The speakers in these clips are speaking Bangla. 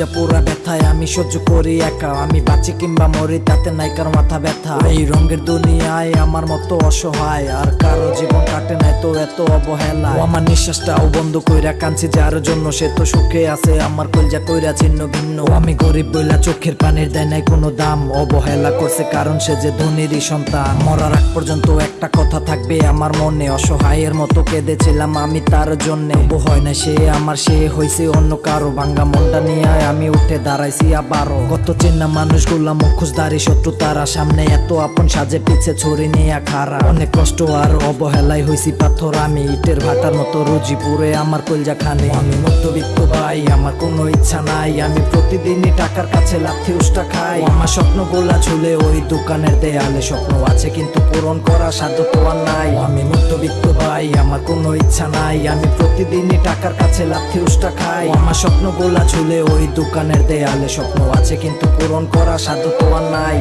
কলজা পুরা ব্যথায় আমি সহ্য করি একা। আমি বাঁচি কিংবা মরি, তাতে নাই কারও মাথা ব্যথা। এই রঙের দুনিয়ায় আমার মতো অসহায়, আর কারও জীবন কাটে নাই তো এত অবহেলা আমার নিঃশ্বাসটাও বন্ধ কইরা কাঁদছি, যার জন্য সে তো সুখে আছে, আমার কলজা কইরা ছিন্ন ভিন্ন। আমি গরিব বইলা চোখের পানির দেয় নাই কোনো দাম। অবহেলা করছে কারণ সে যে ধনীরই সন্তান। মরার আগ পর্যন্ত একটা কথা থাকবে আমার মনে, অসহায়ের মতো কেঁদেছিলাম আমি তার জন্য। হয় না সে আমার, সে হইছে অন্য কারও। ভাঙ্গা মনটা নিয়ে আমি উঠে দাঁড়াইছি আবারও। কত চেনা মানুষগুলা মুখোশধারী শত্রু তারা। সামনে এত আপন সাজে, পিছে ছড়ি নিয়ে খারা অনেক কষ্ট আর অবহেলায় হইছি পাথর আমি। ইটের ভাটার মতো রুজি পুরে আমার কলজা খানে। আমি মধ্যবিত্ত ভাই, আমার কোনো ইচ্ছা নাই। আমি প্রতিদিনই টাকার কাছে লাথি উষ্টা খাই। আমার স্বপ্ন গোলা ঝুলে ওই দোকানের দেয়ালে। স্বপ্ন আছে কিন্তু পূরণ করা সাধ্য তো আর নাই। আমি মধ্যবিত্ত ভাই, আমার কোনো ইচ্ছা নাই। আমি প্রতিদিনই টাকার কাছে লাথি উষ্টা খাই। আমার স্বপ্ন গোলা ঝুলে ওই দোকানের দেয়ালে স্বপ্ন আছে কিন্তু পূরণ করা সাধ্য তোমার নাই।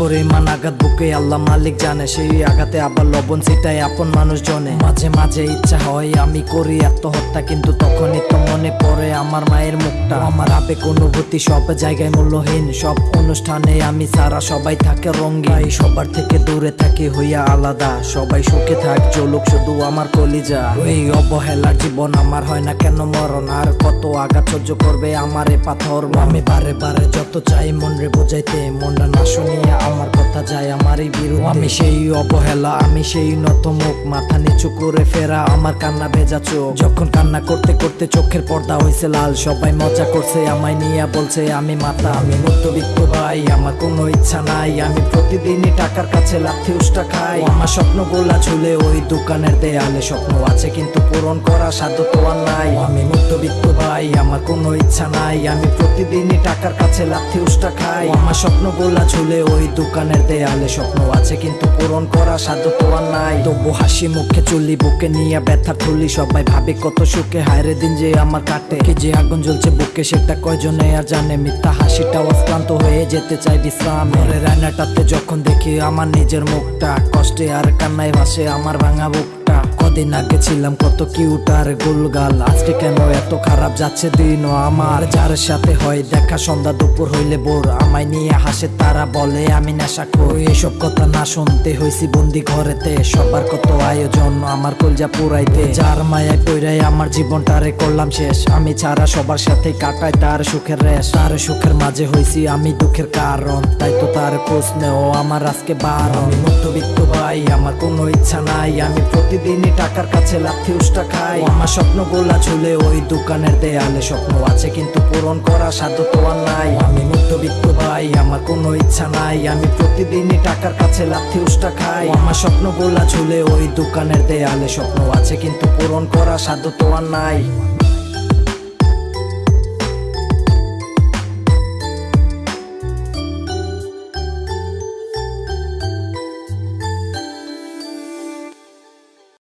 কি পরিমাণ আঘাত বুকে আল্লাহ মালিক জানে, সেই আঘাতে আবার লবণ ছিটাই আপন মানুষ জনে মাঝে মাঝে ইচ্ছা হয় আমি করি আত্মহত্যা, কিন্তু তখনই তো মনে পড়ে আমার মায়ের মুখটা। আমার আবেগ অনুভূতি সব জায়গায় মূল্যহীন, সব অনুষ্ঠানে আমি সারা সবাই থাকে রঙ্গি সবার থেকে দূরে থাকি হইয়া আলাদা, সবাই সুখে থাক, চলুক শুধু আমার কলিজা। এই অবহেলার জীবন আমার হয় না কেন মরণ, আর কত আঘাত সহ্য করবে আমার এ পাথর। আমি বারে বারে যত চাই মন রে বোঝাইতে, মনটা না শুনিয়া আমার কথা যায় আমারই বিরুদ্ধে। আমি সেই অবহেলা, আমি সেই নত মুখ, মাথা নিচু করে ফেরা আমার কান্না ভেজা চোখ। যখন কান্না করতে করতে চোখের পর্দা হয়েছে লাল, সবাই মজা করছে, আমায় নিয়ে বলছে, আমি মাথা আমি মধ্যবিত্ত ভাই, আমার কোনো ইচ্ছা নাই, আমি প্রতিদিনই টাকার কাছে লাথি উষ্টা খাই। আমার স্বপ্ন গোলা ঝুলে ওই দোকানের দেয়ালে, স্বপ্ন আছে কিন্তু পূরণ করা সাধ্য তো আর নাই। আমি মধ্যবিত্ত ভাই, আমার কোনো ইচ্ছা নাই, আমি প্রতিদিনই টাকার কাছে লাথি উষ্টা খাই। আমার স্বপ্ন গোলা ঝুলে ওই দোকানের দেয়ালে স্বপ্ন আছে, কিন্তু পূরণ করা সাধ্য তো আর নাই। তবু হাসি মুখে চুলি বুকে নিয়ে ব্যথা তুলি সবাই ভাবে কত সুখে। হায়রে দিন যে আমার কাটে, কি যে আগুন জ্বলছে বুকে, সেটা কয়জনে আর জানে? মিথ্যা হাসিটা ক্লান্ত হয়ে যেতে চাই বিশ্রাম। রায়নাটাতে যখন দেখি আমার নিজের মুখটা, কষ্টে আর কান্নায় ভাসে আমার ভাঙা বুকটা কদিন আগে ছিলাম কত কিউট আর গুলগাল। আজকে কেন এত খারাপ যাচ্ছে দিন আমার? যার সাথে হয় দেখা, সন্ধ্যা, দুপুর হইলে বোর। আমায় নিয়ে হাসে, তারা বলে, আমি নেশা করি। এসব কথা না শুনতে হইছি বন্দি ঘরেতে। সবার কত আয়োজন আমার কলজা পুরাইতে। যার মায়ায় পইরাই আমার জীবনটারে করলাম শেষ। আমি ছাড়া সবার সাথে কাটাই তার সুখের রেশ। তার সুখের মাঝে হইছি আমি দুঃখের কারণ। তাই তো তার খোঁজ নেও আমার আজকে বার আমি মধ্যবিত্ত ভাই, আমার কোনো ইচ্ছা নাই। আমি প্রতিদিনই টাকার কাছে লাথি উষ্টা খাই। আমার স্বপ্ন গোলা ঝুলে ওই দোকানের দেয়ালে। স্বপ্ন আছে কিন্তু পূরণ করা সাধ্য তো আর নাই। আমি মধ্যবিত্ত ভাই, আমার কোনো ইচ্ছা নাই। আমি প্রতিদিনই টাকার কাছে লাথি উষ্টা খাই। আমার স্বপ্ন গোলা ঝুলে ওই দোকানের দেয়ালে। স্বপ্ন আছে কিন্তু পূরণ করা সাধ্য তো আর নাই।